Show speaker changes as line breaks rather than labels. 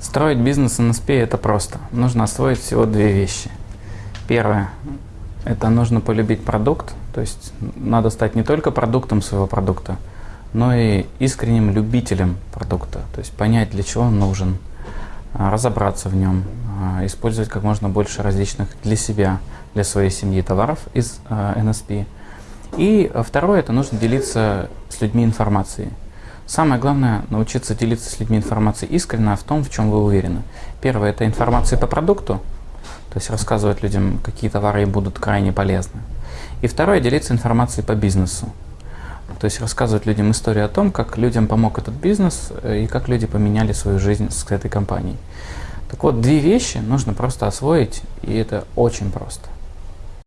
Строить бизнес NSP – это просто. Нужно освоить всего две вещи. Первое – это нужно полюбить продукт, то есть надо стать не только продуктом своего продукта, но и искренним любителем продукта, то есть понять, для чего он нужен, а, разобраться в нем, а, использовать как можно больше различных для себя, для своей семьи товаров из NSP. А, и второе – это нужно делиться с людьми информацией. Самое главное – научиться делиться с людьми информацией искренне в том, в чем вы уверены. Первое – это информация по продукту, то есть рассказывать людям, какие товары будут крайне полезны. И второе – делиться информацией по бизнесу. То есть рассказывать людям историю о том, как людям помог этот бизнес э, и как люди поменяли свою жизнь с этой компанией. Так вот, две вещи нужно просто освоить, и это очень просто.